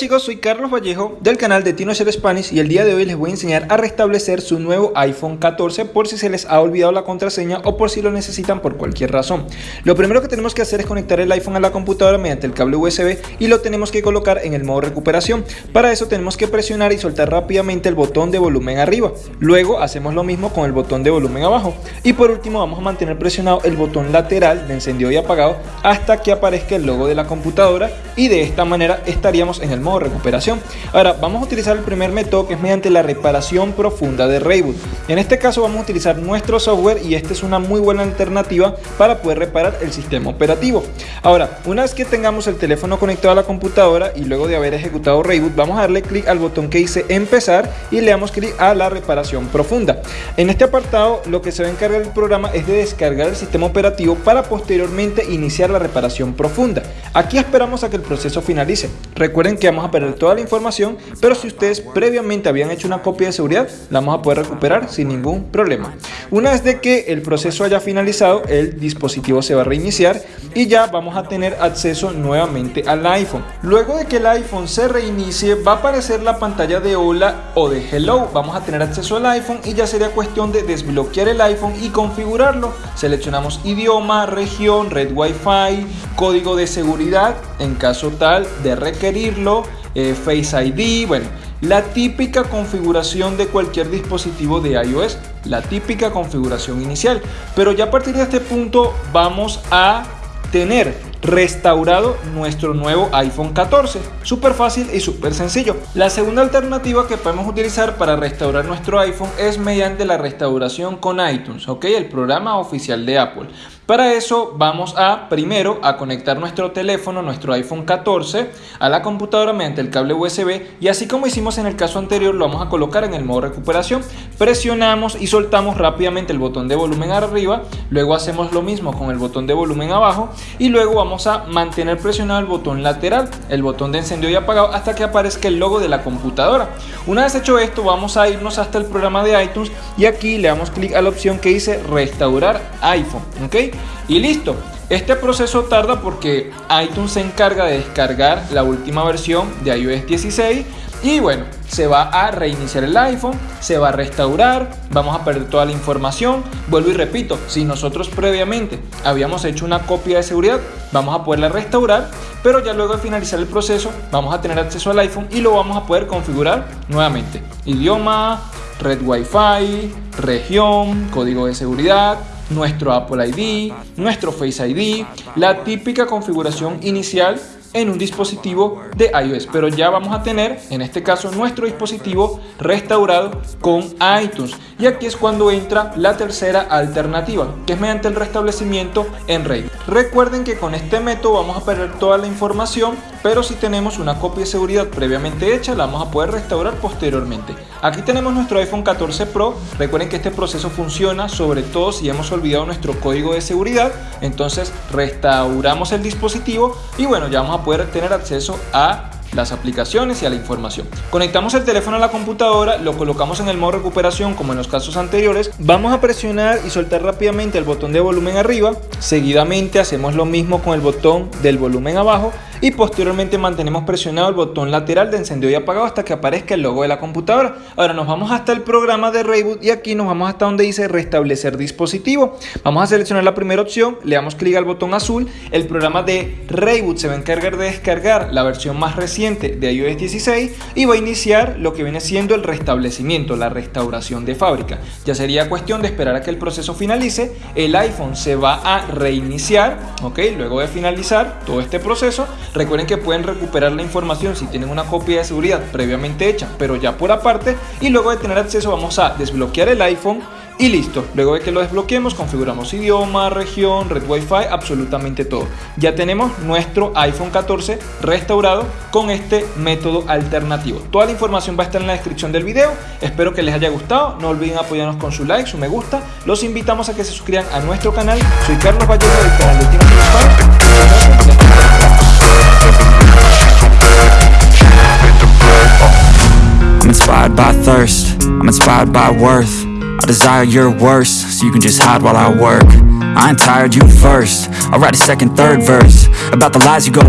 chicos, soy Carlos Vallejo del canal de TinoShare Spanish y el día de hoy les voy a enseñar a restablecer su nuevo iPhone 14 por si se les ha olvidado la contraseña o por si lo necesitan por cualquier razón. Lo primero que tenemos que hacer es conectar el iPhone a la computadora mediante el cable USB y lo tenemos que colocar en el modo recuperación. Para eso tenemos que presionar y soltar rápidamente el botón de volumen arriba. Luego hacemos lo mismo con el botón de volumen abajo. Y por último vamos a mantener presionado el botón lateral de encendido y apagado hasta que aparezca el logo de la computadora y de esta manera estaríamos en el modo recuperación. Ahora vamos a utilizar el primer método que es mediante la reparación profunda de Rayboot. En este caso vamos a utilizar nuestro software y esta es una muy buena alternativa para poder reparar el sistema operativo. Ahora, una vez que tengamos el teléfono conectado a la computadora y luego de haber ejecutado Rayboot, vamos a darle clic al botón que dice empezar y le damos clic a la reparación profunda. En este apartado lo que se va a encargar el programa es de descargar el sistema operativo para posteriormente iniciar la reparación profunda. Aquí esperamos a que el proceso finalice. Recuerden que vamos a perder toda la información, pero si ustedes previamente habían hecho una copia de seguridad, la vamos a poder recuperar sin ningún problema. Una vez de que el proceso haya finalizado, el dispositivo se va a reiniciar y ya vamos a tener acceso nuevamente al iPhone. Luego de que el iPhone se reinicie, va a aparecer la pantalla de hola o de hello. Vamos a tener acceso al iPhone y ya sería cuestión de desbloquear el iPhone y configurarlo. Seleccionamos idioma, región, red Wi-Fi, código de seguridad en caso tal de eh, Face ID, bueno, la típica configuración de cualquier dispositivo de iOS, la típica configuración inicial. Pero ya a partir de este punto vamos a tener restaurado nuestro nuevo iPhone 14. Súper fácil y súper sencillo. La segunda alternativa que podemos utilizar para restaurar nuestro iPhone es mediante la restauración con iTunes, ¿ok? El programa oficial de Apple. Para eso vamos a primero a conectar nuestro teléfono, nuestro iPhone 14 a la computadora mediante el cable USB y así como hicimos en el caso anterior lo vamos a colocar en el modo recuperación. Presionamos y soltamos rápidamente el botón de volumen arriba, luego hacemos lo mismo con el botón de volumen abajo y luego vamos a mantener presionado el botón lateral, el botón de encendido y apagado hasta que aparezca el logo de la computadora. Una vez hecho esto vamos a irnos hasta el programa de iTunes y aquí le damos clic a la opción que dice restaurar iPhone, ¿ok? Y listo. Este proceso tarda porque iTunes se encarga de descargar la última versión de iOS 16 y bueno, se va a reiniciar el iPhone, se va a restaurar, vamos a perder toda la información. Vuelvo y repito, si nosotros previamente habíamos hecho una copia de seguridad, vamos a poderla restaurar, pero ya luego de finalizar el proceso vamos a tener acceso al iPhone y lo vamos a poder configurar nuevamente. Idioma, red Wi-Fi, región, código de seguridad, nuestro Apple ID, nuestro Face ID, la típica configuración inicial en un dispositivo de iOS, pero ya vamos a tener en este caso nuestro dispositivo restaurado con iTunes y aquí es cuando entra la tercera alternativa que es mediante el restablecimiento en RAID. Recuerden que con este método vamos a perder toda la información pero si tenemos una copia de seguridad previamente hecha la vamos a poder restaurar posteriormente. Aquí tenemos nuestro iPhone 14 Pro, recuerden que este proceso funciona sobre todo si hemos olvidado nuestro código de seguridad, entonces restauramos el dispositivo y bueno ya vamos a poder tener acceso a las aplicaciones y a la información. Conectamos el teléfono a la computadora, lo colocamos en el modo recuperación como en los casos anteriores, vamos a presionar y soltar rápidamente el botón de volumen arriba, seguidamente hacemos lo mismo con el botón del volumen abajo y posteriormente mantenemos presionado el botón lateral de encendido y apagado hasta que aparezca el logo de la computadora. Ahora nos vamos hasta el programa de Rayboot y aquí nos vamos hasta donde dice restablecer dispositivo. Vamos a seleccionar la primera opción, le damos clic al botón azul, el programa de Rayboot se va a encargar de descargar la versión más reciente de iOS 16 y va a iniciar lo que viene siendo el restablecimiento, la restauración de fábrica. Ya sería cuestión de esperar a que el proceso finalice, el iPhone se va a reiniciar, ok, luego de finalizar todo este proceso, Recuerden que pueden recuperar la información si tienen una copia de seguridad previamente hecha, pero ya por aparte. Y luego de tener acceso vamos a desbloquear el iPhone y listo. Luego de que lo desbloqueemos, configuramos idioma, región, red Wi-Fi, absolutamente todo. Ya tenemos nuestro iPhone 14 restaurado con este método alternativo. Toda la información va a estar en la descripción del video. Espero que les haya gustado. No olviden apoyarnos con su like, su me gusta. Los invitamos a que se suscriban a nuestro canal. Soy Carlos Vallejo del canal de Tino inspired by thirst, I'm inspired by worth. I desire your worst, so you can just hide while I work. I ain't tired, you first. I'll write a second, third verse About the lies you go